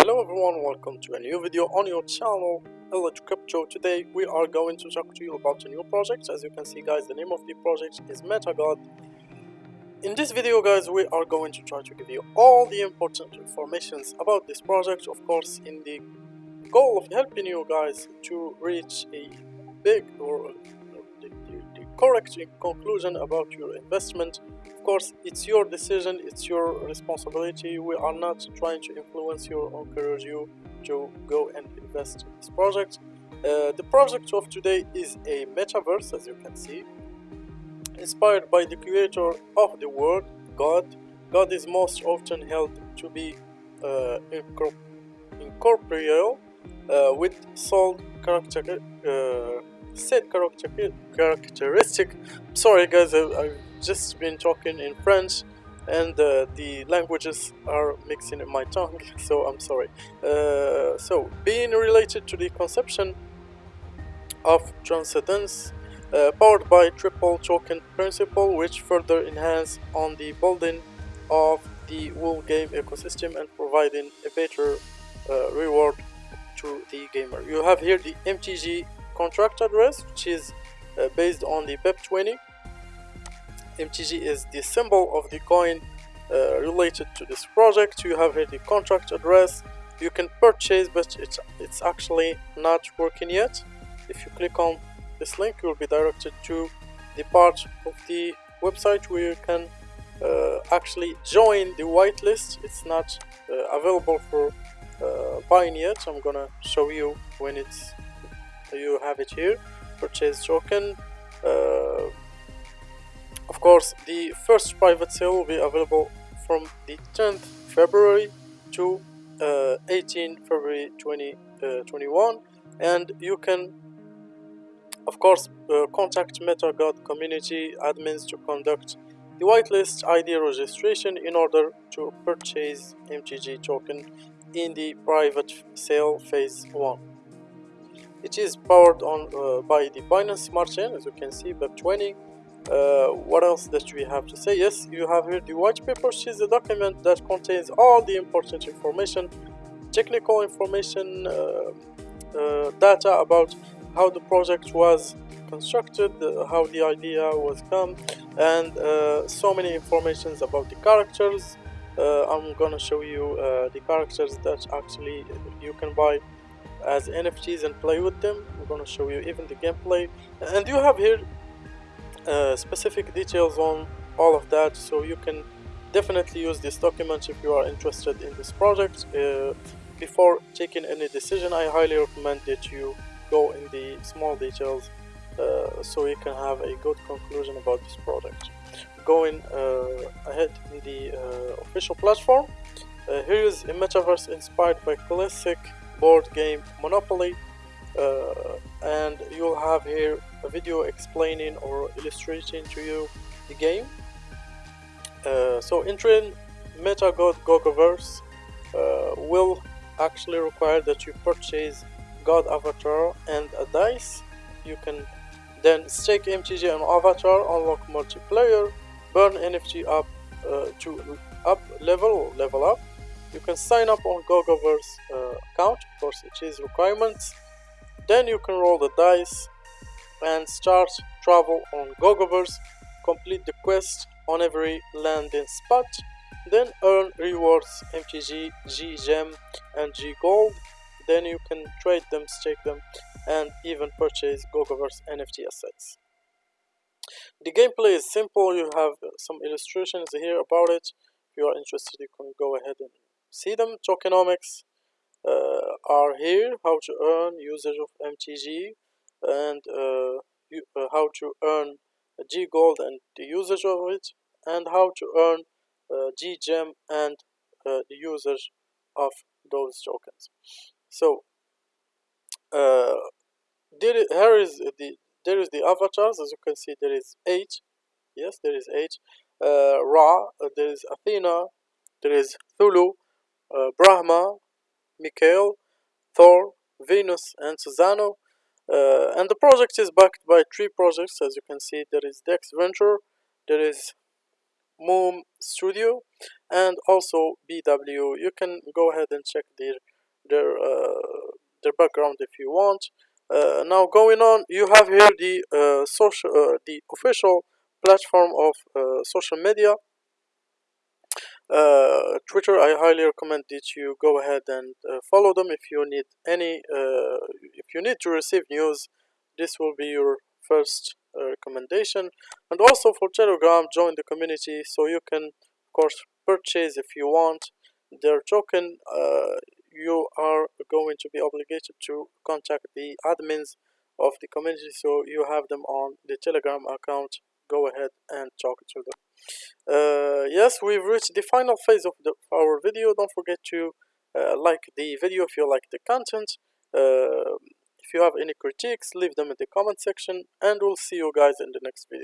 Hello everyone, welcome to a new video on your channel, Elite Crypto. Today we are going to talk to you about a new project. As you can see guys, the name of the project is MetaGod. In this video guys, we are going to try to give you all the important informations about this project. Of course, in the goal of helping you guys to reach a big or correct conclusion about your investment. Of course it's your decision it's your responsibility. We are not trying to influence you or encourage you to go and invest in this project. Uh, the project of today is a metaverse as you can see. Inspired by the creator of the world god. God is most often held to be uh, incorporeal uh, with soul character character characteristic. Sorry guys I, have just been talking in French and uh, the languages are mixing in my tongue so I'm sorry. Uh, so being related to the conception of transcendence uh, powered by triple token principle which further enhance on the building of the whole game ecosystem and providing a better uh, reward to the gamer. You have here the MTG contract address which is uh, based on the BEP20 MTG is the symbol of the coin uh, related to this project. You have here the contract address. You can purchase, but it's, it's actually not working yet. If you click on this link, you will be directed to the part of the website where you can uh, actually join the whitelist. It's not uh, available for uh, buying yet. I'm gonna show you when it's you have it here. Purchase token. Uh, of course, the first private sale will be available from the 10th February to uh, 18 February 2021 uh, and you can of course uh, contact MetaGod community admins to conduct the whitelist ID registration in order to purchase MTG token in the private sale phase 1. It is powered on uh, by the Binance Smart Chain as you can see BEP20 uh, what else that we have to say? Yes you have here the white paper which is a document that contains all the important information technical information uh, uh, data about how the project was constructed uh, how the idea was come and uh, so many informations about the characters. I'm gonna show you the characters that actually you can buy as NFTs and play with them. I'm gonna show you even the gameplay. And you have here uh, specific details on all of that so you can definitely use this document if you are interested in this project. Uh, before taking any decision I highly recommend that you go in the small details uh, so you can have a good conclusion about this project. Going uh, ahead in the uh, official platform here is a metaverse inspired by classic board game Monopoly and you'll have here a video explaining or illustrating to you the game. Uh, so entering MetaGod Gogoverse uh, will actually require that you purchase God Avatar and a dice. You can then stake MTG and Avatar, unlock multiplayer, burn NFT up uh, to up level level up. You can sign up on Gogoverse uh, account, of course it is requirements. Then you can roll the dice and start travel on Gogoverse, complete the quest on every landing spot, then earn rewards MTG, G Gem and G Gold, then you can trade them, stake them and even purchase Gogoverse NFT assets. The gameplay is simple, you have some illustrations here about it. If you are interested you can go ahead and see them. Tokenomics uh, are here, how to earn usage of MTG, and uh, you, uh, how to earn G Gold and the usage of it, and how to earn uh, G Gem and the usage of those tokens. So there is, here is the there is the avatars as you can see there is eight yes there is eight uh, Ra uh, there is Athena there is Thulu uh, Brahma Mikhail Thor Venus and Susano uh, and the project is backed by three projects as you can see there is Dex Venture, there is Moom Studio and also BW. You can go ahead and check their their uh, their background if you want. Uh, now going on, you have here the uh, social, uh, the official platform of uh, social media. Uh, Twitter, I highly recommend that you go ahead and uh, follow them if you need any, uh, if you need to receive news. This will be your first uh, recommendation. And also for Telegram, join the community so you can, of course, purchase if you want their token you are going to be obligated to contact the admins of the community so you have them on the telegram account go ahead and talk to them uh, yes we've reached the final phase of the, our video. Don't forget to uh, like the video if you like the content. Uh, if you have any critiques leave them in the comment section and we'll see you guys in the next video